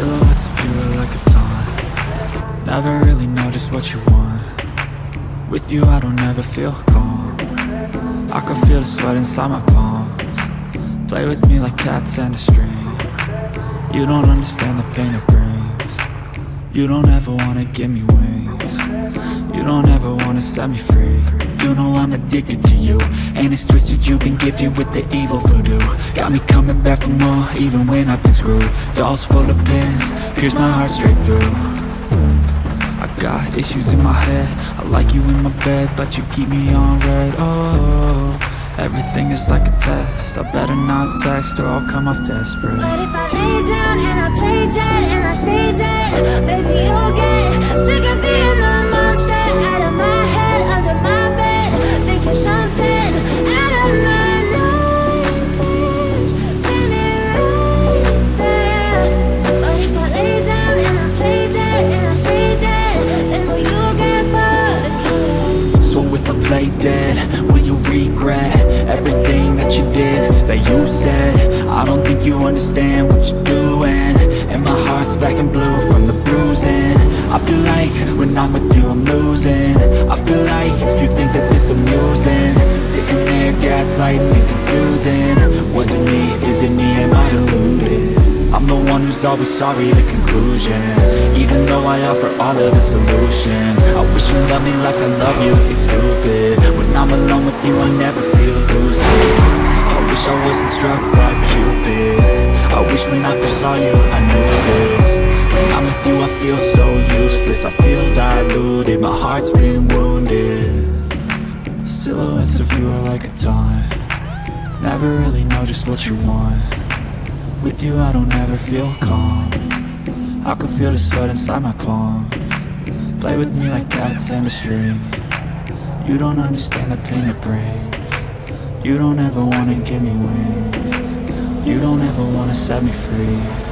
Silhouettes of you like a taunt. Never really know just what you want. With you I don't ever feel calm. I can feel the sweat inside my palms. Play with me like cats and a string. You don't understand the pain it brings. You don't ever wanna give me wings. You don't ever wanna set me free. You know I'm addicted to you. And it's twisted you've been gifted with the evil voodoo. Got me coming back for more even when I've been screwed. Dolls full of pins, pierce my heart straight through. I got issues in my head. I like you in my bed But you keep me on red. Oh, everything is like a test. I better not text or I'll come off desperate. But if I lay down you understand what you're doing. And my heart's black and blue from the bruising. I feel like when I'm with you I'm losing. I feel like you think that this amusing. Sitting there gaslighting and confusing. Was it me, is it me, am I deluded? I'm the one who's always sorry, the conclusion. Even though I offer all of the solutions. I wish you loved me like I love you, it's stupid. When I'm alone with you, I never feel lucid. I wish I wasn't struck of you are like a taunt Never really know just what you want. With you I don't ever feel calm. I can feel the sweat inside my palm. Play with me like cats and a string. You don't understand the pain it brings. You don't ever wanna give me wings. You don't ever wanna set me free